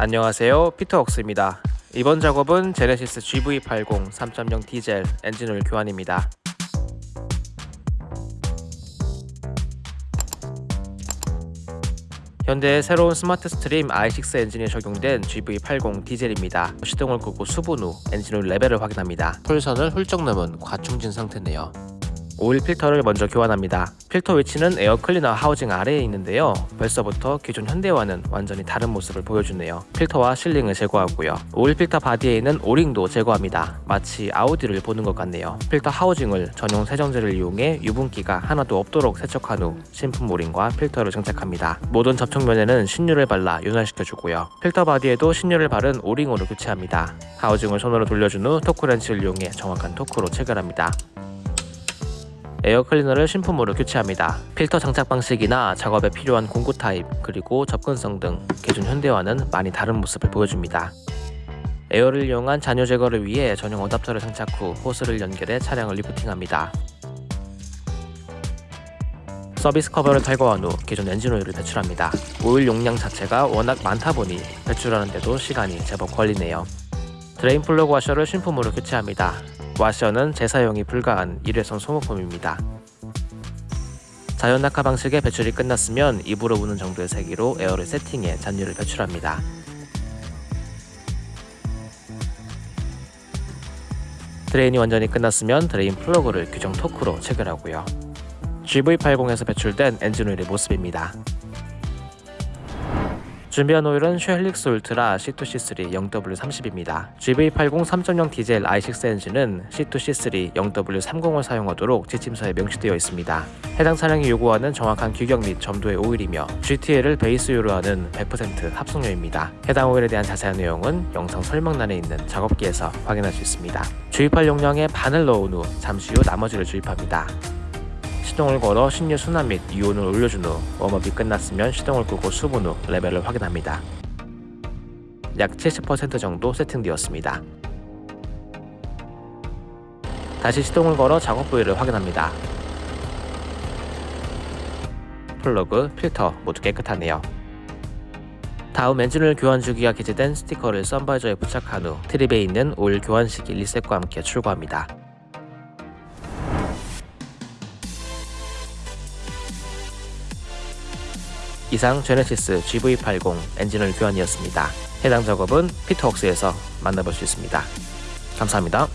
안녕하세요. 피터웍스입니다. 이번 작업은 제네시스 GV80 3.0 디젤 엔진오일 교환입니다. 현대의 새로운 스마트 스트림 i6 엔진에 적용된 GV80 디젤입니다. 시동을 끄고 수분 후 엔진오일 레벨을 확인합니다. full선을 훌쩍 넘은 과충진 상태네요 오일 필터를 먼저 교환합니다. 필터 위치는 에어 클리너 housing 아래에 있는데요. 벌써부터 기존 현대와는 완전히 다른 모습을 보여주네요. 필터와 sealing을 제거하고요. 오일 필터 바디에 있는 O-ring도 제거합니다. 마치 아우디를 보는 것 같네요. 필터 housing을 전용 세정제를 이용해 유분기가 하나도 없도록 세척한 후 신품 O-ring과 필터를 장착합니다. 모든 접촉면에는 신유를 발라 윤활시켜주고요. 필터 바디에도 신유를 바른 O-ring으로 교체합니다. housing을 손으로 돌려준 후 torque wrench를 이용해 정확한 토크로 체결합니다. 에어 클리너를 신품으로 교체합니다. 필터 장착 방식이나 작업에 필요한 공구 타입 그리고 접근성 등 기존 현대와는 많이 다른 모습을 보여줍니다. 에어를 이용한 잔유 제거를 위해 전용 adapter를 장착 후 호스를 연결해 차량을 리프팅합니다. 서비스 커버를 탈거한 후 기존 엔진 오일을 배출합니다. 오일 용량 자체가 워낙 많다 보니 배출하는데도 시간이 제법 걸리네요. drain 플러그 와셔를 신품으로 교체합니다. 와셔는 재사용이 불가한 일회성 소모품입니다. 자연 낙하 방식의 배출이 끝났으면 입으로 부는 정도의 세기로 에어를 세팅해 잔유를 배출합니다. drain이 완전히 끝났으면 drain 플러그를 규정 토크로 체결하고요. GV80에서 배출된 엔진오일의 모습입니다. 준비한 오일은 쉘 힐릭스 울트라 C2C3 0W30입니다. GV80 3.0 디젤 i6 엔진은 C2C3 0W30을 사용하도록 지침서에 명시되어 있습니다. 해당 차량이 요구하는 정확한 규격 및 점도의 오일이며 GTL을 베이스유로 하는 100% 합성유입니다. 해당 오일에 대한 자세한 내용은 영상 설명란에 있는 작업기에서 확인할 수 있습니다. 주입할 용량의 반을 넣은 후 잠시 후 나머지를 주입합니다. 시동을 걸어 신유 순환 및 유온을 올려준 후 warm-up이 끝났으면 시동을 끄고 수분 후 레벨을 확인합니다. 약 70% 정도 세팅되었습니다. 다시 시동을 걸어 작업 부위를 확인합니다. 플러그, 필터 모두 깨끗하네요. 다음 엔진오일 교환 주기가 기재된 스티커를 sun visor에 부착한 후 trip에 있는 오일 교환 시기 reset과 함께 출고합니다. 이상 제네시스 GV80 엔진을 교환이었습니다. 해당 작업은 피터웍스에서 만나볼 수 있습니다. 감사합니다.